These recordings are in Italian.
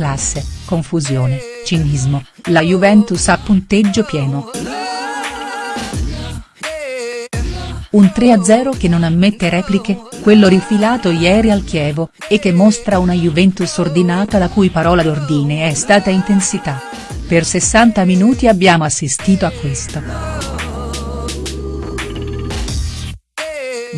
classe, confusione, cinismo, la Juventus a punteggio pieno. Un 3-0 che non ammette repliche, quello rifilato ieri al Chievo, e che mostra una Juventus ordinata la cui parola d'ordine è stata intensità. Per 60 minuti abbiamo assistito a questo.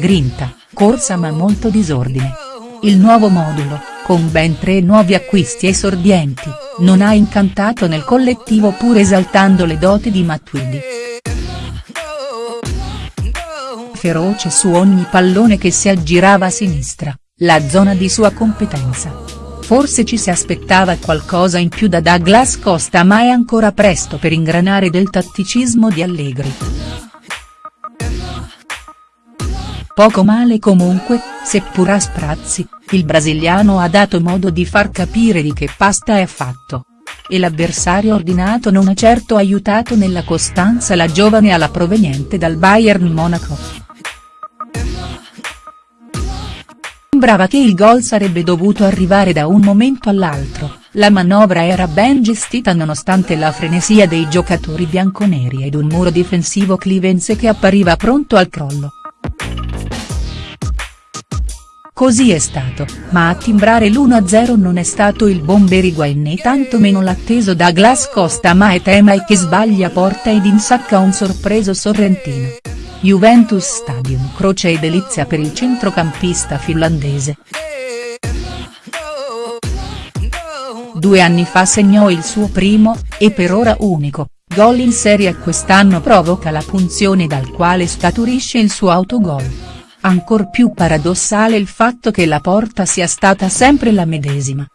Grinta, corsa ma molto disordine. Il nuovo modulo, con ben tre nuovi acquisti esordienti, non ha incantato nel collettivo pur esaltando le doti di Matuidi feroce su ogni pallone che si aggirava a sinistra, la zona di sua competenza. Forse ci si aspettava qualcosa in più da Douglas Costa ma è ancora presto per ingranare del tatticismo di Allegri. Poco male comunque, seppur a sprazzi, il brasiliano ha dato modo di far capire di che pasta è fatto. E l'avversario ordinato non ha certo aiutato nella costanza la giovane ala proveniente dal Bayern Monaco. Sembrava che il gol sarebbe dovuto arrivare da un momento all'altro, la manovra era ben gestita nonostante la frenesia dei giocatori bianconeri ed un muro difensivo clivense che appariva pronto al crollo. Così è stato, ma a timbrare l'1-0 non è stato il bomber Higuain né tantomeno l'atteso Douglas Costa ma è Temai che sbaglia porta ed insacca un sorpreso Sorrentino. Juventus Stadium croce e delizia per il centrocampista finlandese. Due anni fa segnò il suo primo, e per ora unico, gol in serie e quest'anno provoca la punzione dal quale scaturisce il suo autogol. Ancor più paradossale il fatto che la porta sia stata sempre la medesima.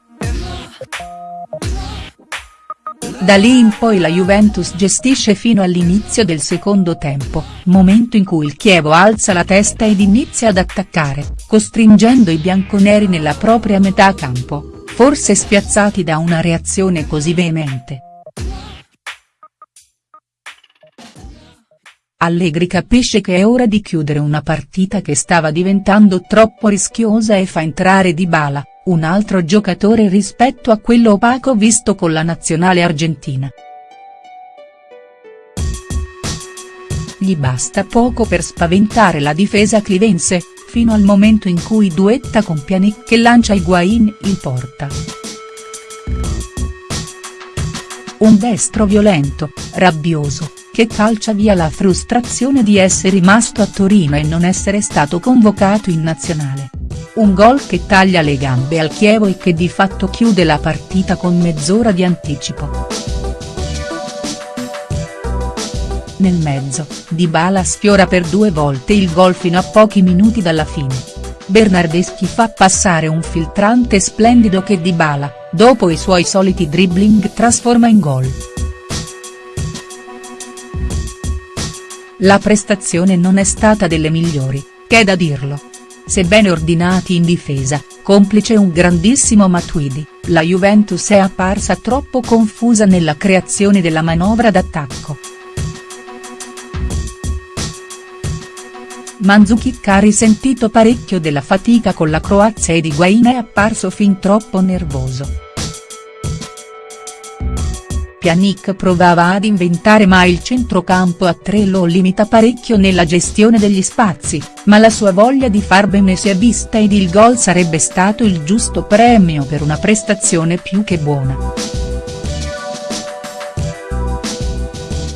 Da lì in poi la Juventus gestisce fino all'inizio del secondo tempo, momento in cui il Chievo alza la testa ed inizia ad attaccare, costringendo i bianconeri nella propria metà campo, forse spiazzati da una reazione così veemente. Allegri capisce che è ora di chiudere una partita che stava diventando troppo rischiosa e fa entrare Dybala, un altro giocatore rispetto a quello opaco visto con la nazionale argentina. Gli basta poco per spaventare la difesa clivense, fino al momento in cui duetta con Pjanic che lancia Higuain in porta. Un destro violento, rabbioso, che calcia via la frustrazione di essere rimasto a Torino e non essere stato convocato in nazionale. Un gol che taglia le gambe al Chievo e che di fatto chiude la partita con mezz'ora di anticipo. Nel mezzo, Dybala sfiora per due volte il gol fino a pochi minuti dalla fine. Bernardeschi fa passare un filtrante splendido che Dybala, dopo i suoi soliti dribbling trasforma in gol. La prestazione non è stata delle migliori, che è da dirlo sebbene ordinati in difesa, complice un grandissimo Matuidi, la Juventus è apparsa troppo confusa nella creazione della manovra d'attacco. Mandzukic ha risentito parecchio della fatica con la Croazia ed Higuain è apparso fin troppo nervoso. Pjanic provava ad inventare ma il centrocampo a tre lo limita parecchio nella gestione degli spazi, ma la sua voglia di far bene si è vista ed il gol sarebbe stato il giusto premio per una prestazione più che buona.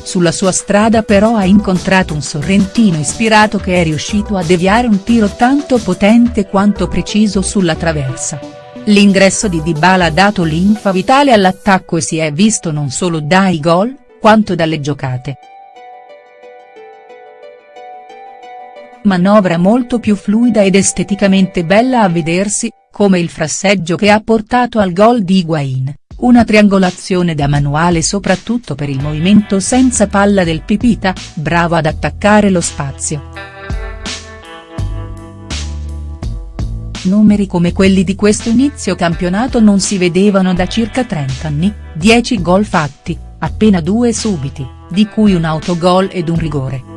Sulla sua strada però ha incontrato un Sorrentino ispirato che è riuscito a deviare un tiro tanto potente quanto preciso sulla traversa. L'ingresso di Dybala ha dato linfa vitale all'attacco e si è visto non solo dai gol, quanto dalle giocate. Manovra molto più fluida ed esteticamente bella a vedersi, come il frasseggio che ha portato al gol di Higuain, una triangolazione da manuale soprattutto per il movimento senza palla del Pipita, bravo ad attaccare lo spazio. Numeri come quelli di questo inizio campionato non si vedevano da circa 30 anni, 10 gol fatti, appena due subiti, di cui un autogol ed un rigore.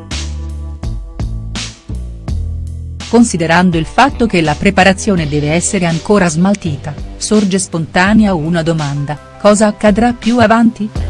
considerando il fatto che la preparazione deve essere ancora smaltita, sorge spontanea una domanda, cosa accadrà più avanti?.